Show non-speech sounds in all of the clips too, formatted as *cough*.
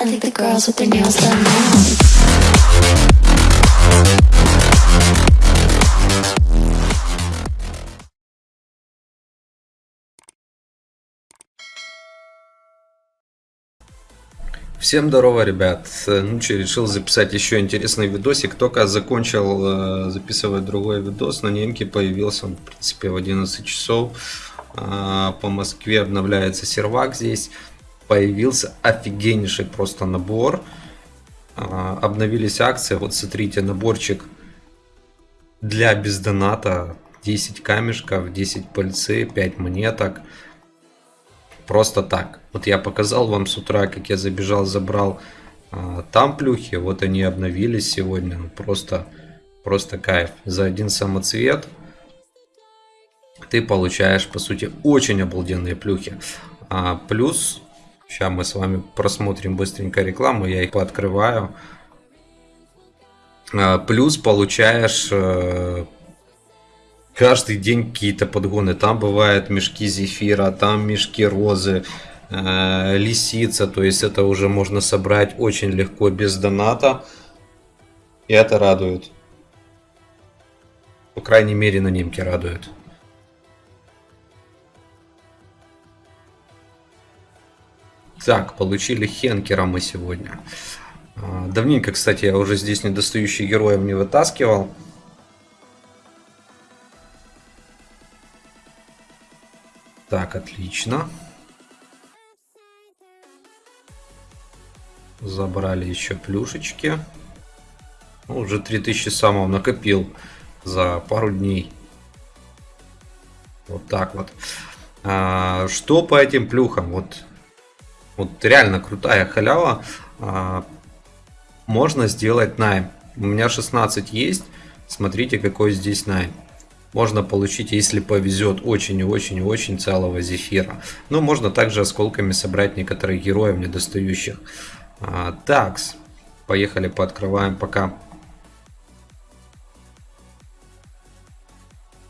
I think the girls with their nails done now. Всем здорово, ребят. Ну что, решил записать еще интересный видосик. Только закончил э, записывать другой видос. На немке появился, он, в принципе, в 11 часов. Э, по Москве обновляется сервак здесь. Появился офигеннейший просто набор. Э, обновились акции. Вот смотрите, наборчик для бездоната. 10 камешков, 10 пыльцы, 5 монеток просто так. Вот я показал вам с утра, как я забежал, забрал а, там плюхи, вот они обновились сегодня, ну, просто, просто кайф. За один самоцвет ты получаешь, по сути, очень обалденные плюхи. А, плюс, сейчас мы с вами просмотрим быстренько рекламу, я их пооткрываю. А, плюс получаешь э, каждый день какие-то подгоны. Там бывают мешки зефира, там мешки розы, э, лисица. То есть это уже можно собрать очень легко без доната. И это радует. По крайней мере на немке радует. Так, получили Хенкера мы сегодня. А, давненько, кстати, я уже здесь недостающий героев не вытаскивал. Так, отлично. Забрали еще плюшечки. Ну, уже 3000 самого накопил за пару дней. Вот так вот. А, что по этим плюхам? Вот, вот реально крутая халява. А, можно сделать найм. У меня 16 есть. Смотрите, какой здесь найм можно получить, если повезет, очень и очень и очень целого зефира. Но можно также осколками собрать некоторых героев недостающих. А, такс. Поехали, пооткрываем пока.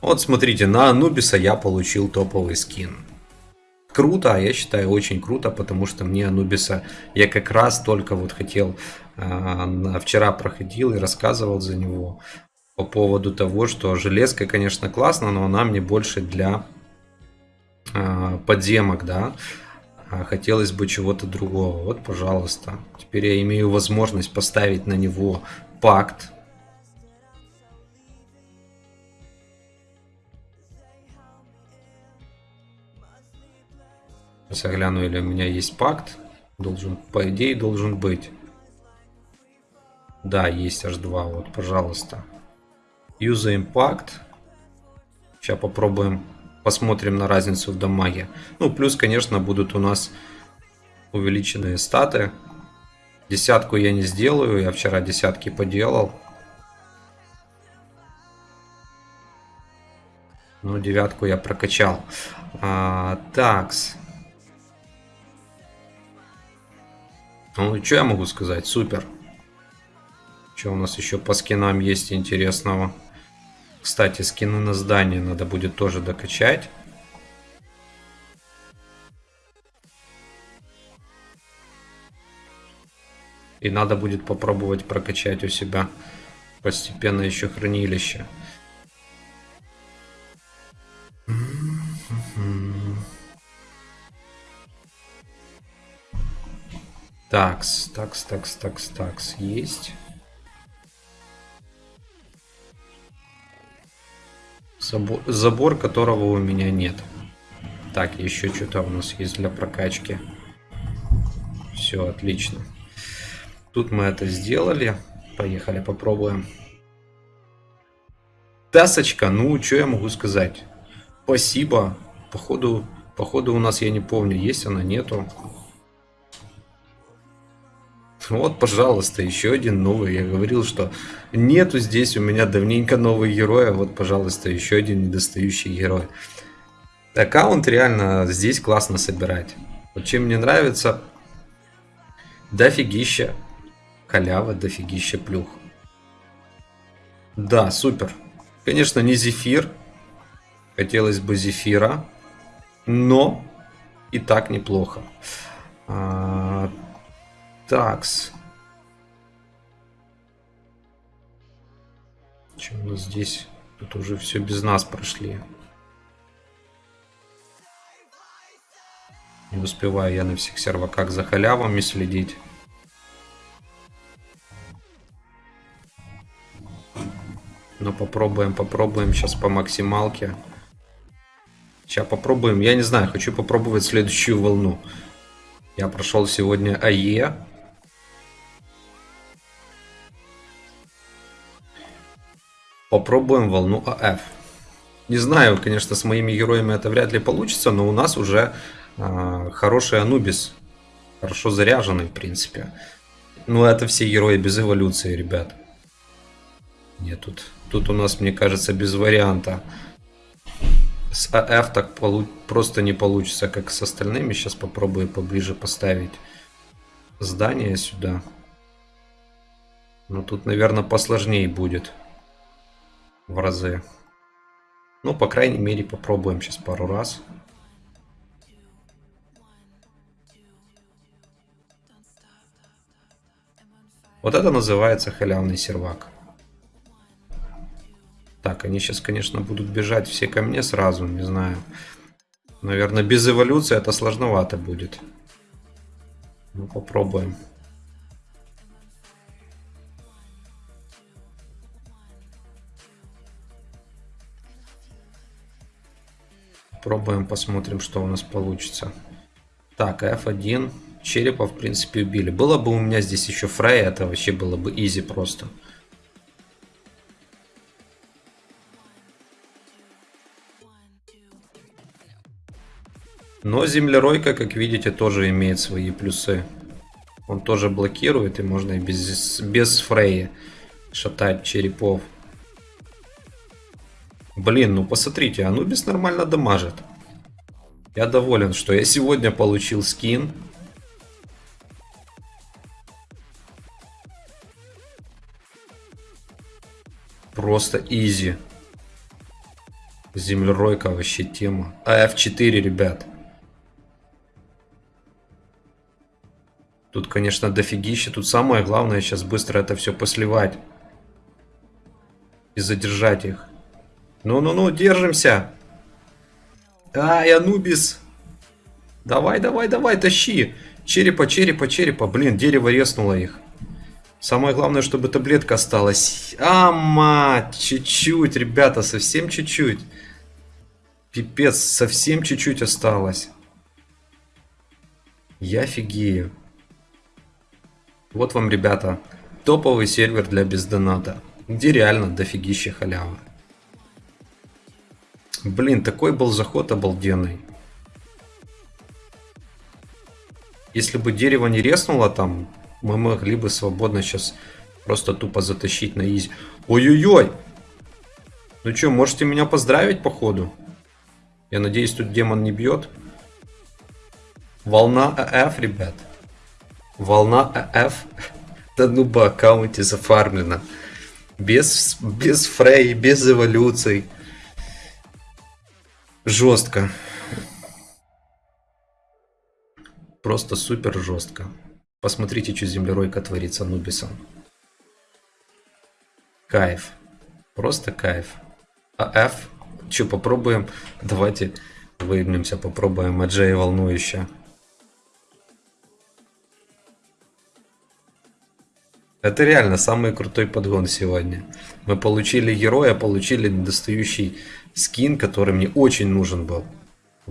Вот смотрите, на Анубиса я получил топовый скин. Круто, я считаю очень круто, потому что мне Анубиса я как раз только вот хотел, э, вчера проходил и рассказывал за него по поводу того, что железка, конечно, классно, но она мне больше для э, подземок, да. А хотелось бы чего-то другого. Вот, пожалуйста. Теперь я имею возможность поставить на него пакт. Сейчас или у меня есть пакт. Должен, по идее, должен быть. Да, есть аж два. Вот, пожалуйста. User Impact. Сейчас попробуем, посмотрим на разницу в дамаге. Ну, плюс, конечно, будут у нас увеличенные статы. Десятку я не сделаю, я вчера десятки поделал. Ну, девятку я прокачал. А, такс. Ну, что я могу сказать? Супер. Что у нас еще по скинам есть интересного? Кстати, скины на здание надо будет тоже докачать. И надо будет попробовать прокачать у себя постепенно еще хранилище. Такс, такс, такс, такс, такс, есть. Забор, забор которого у меня нет. Так, еще что-то у нас есть для прокачки. Все, отлично. Тут мы это сделали. Поехали, попробуем. Тасочка, ну, что я могу сказать? Спасибо. Походу, походу у нас, я не помню, есть она, нету. Вот, пожалуйста, еще один новый. Я говорил, что нету здесь у меня давненько новый герой. А вот, пожалуйста, еще один недостающий герой. Аккаунт реально здесь классно собирать. Вот чем мне нравится, дофигища халява, дофигища плюх. Да, супер. Конечно, не зефир. Хотелось бы зефира. Но и так неплохо. А, Такс. У нас здесь? Тут уже все без нас прошли. Не успеваю я на всех серваках за халявами следить. Но попробуем, попробуем сейчас по максималке. Сейчас попробуем. Я не знаю, хочу попробовать следующую волну. Я прошел сегодня АЕ. Попробуем волну АФ. Не знаю, конечно, с моими героями это вряд ли получится, но у нас уже э, хороший Анубис. Хорошо заряженный, в принципе. Ну, это все герои без эволюции, ребят. Нет, тут, тут у нас, мне кажется, без варианта. С АФ так полу просто не получится, как с остальными. Сейчас попробую поближе поставить здание сюда. Но тут, наверное, посложнее будет в разы. Ну, по крайней мере, попробуем сейчас пару раз. Вот это называется халявный сервак. Так, они сейчас, конечно, будут бежать все ко мне сразу, не знаю. Наверное, без эволюции это сложновато будет. Ну, попробуем. Пробуем, посмотрим, что у нас получится. Так, F1. Черепа, в принципе, убили. Было бы у меня здесь еще Фрей, это вообще было бы изи просто. Но землеройка, как видите, тоже имеет свои плюсы. Он тоже блокирует, и можно и без, без фрея шатать черепов. Блин, ну посмотрите, Анубис нормально дамажит. Я доволен, что я сегодня получил скин. Просто изи. Землеройка вообще тема. А F4, ребят. Тут, конечно, дофигища. Тут самое главное сейчас быстро это все посливать. И задержать их. Ну-ну-ну, держимся. Ай, Анубис. Давай, давай, давай, тащи. Черепа, черепа, черепа. Блин, дерево резнуло их. Самое главное, чтобы таблетка осталась. А, мать, чуть-чуть, ребята, совсем чуть-чуть. Пипец, совсем чуть-чуть осталось. Я офигею. Вот вам, ребята, топовый сервер для бездоната, где реально дофигища халявы. Блин, такой был заход обалденный. Если бы дерево не резнуло там, мы могли бы свободно сейчас просто тупо затащить на изи. Ой-ой-ой! Ну что, можете меня поздравить по ходу? Я надеюсь, тут демон не бьет. Волна АФ, ребят. Волна АФ *laughs* на нуба аккаунте зафармлена. Без, без фрей, без эволюций. Жестко. Просто супер жестко. Посмотрите, что землеройка творит с Анубисом. Кайф. Просто кайф. А F? Че, попробуем? Давайте выгнемся, попробуем Аджей волнующе. Это реально самый крутой подгон сегодня. Мы получили героя, получили недостающий скин, который мне очень нужен был.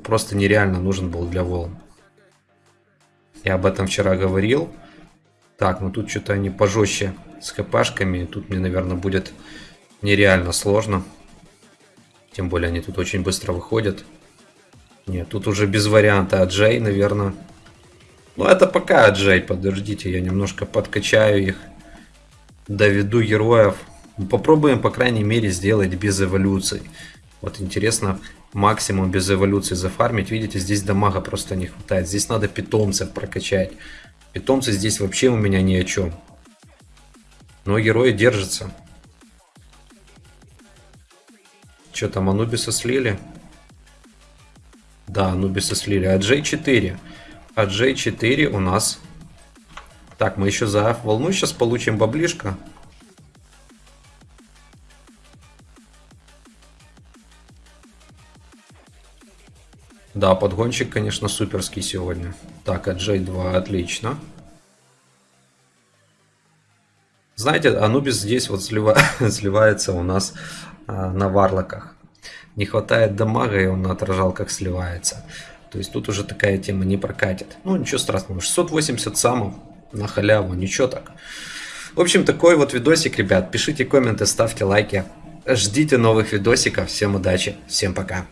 Просто нереально нужен был для волн. Я об этом вчера говорил. Так, ну тут что-то они пожестче с хпшками. Тут мне, наверное, будет нереально сложно. Тем более они тут очень быстро выходят. Нет, тут уже без варианта Аджей, наверное. Ну это пока Аджей, подождите, я немножко подкачаю их доведу героев. Попробуем, по крайней мере, сделать без эволюций. Вот интересно, максимум без эволюции зафармить. Видите, здесь дамага просто не хватает. Здесь надо питомцев прокачать. Питомцы здесь вообще у меня ни о чем. Но герои держатся. Что там, Анубиса слили? Да, Анубиса слили. А J4? А J4 у нас Так, мы еще за волну сейчас получим баблишко. Да, подгончик, конечно, суперский сегодня. Так, а J2 отлично. Знаете, Анубис здесь вот слива... *laughs* сливается у нас а, на варлоках. Не хватает дамага, и он на отражалках сливается. То есть тут уже такая тема не прокатит. Ну, ничего страшного. 680 самов на халяву, ничего так. В общем, такой вот видосик, ребят. Пишите комменты, ставьте лайки. Ждите новых видосиков. Всем удачи, всем пока.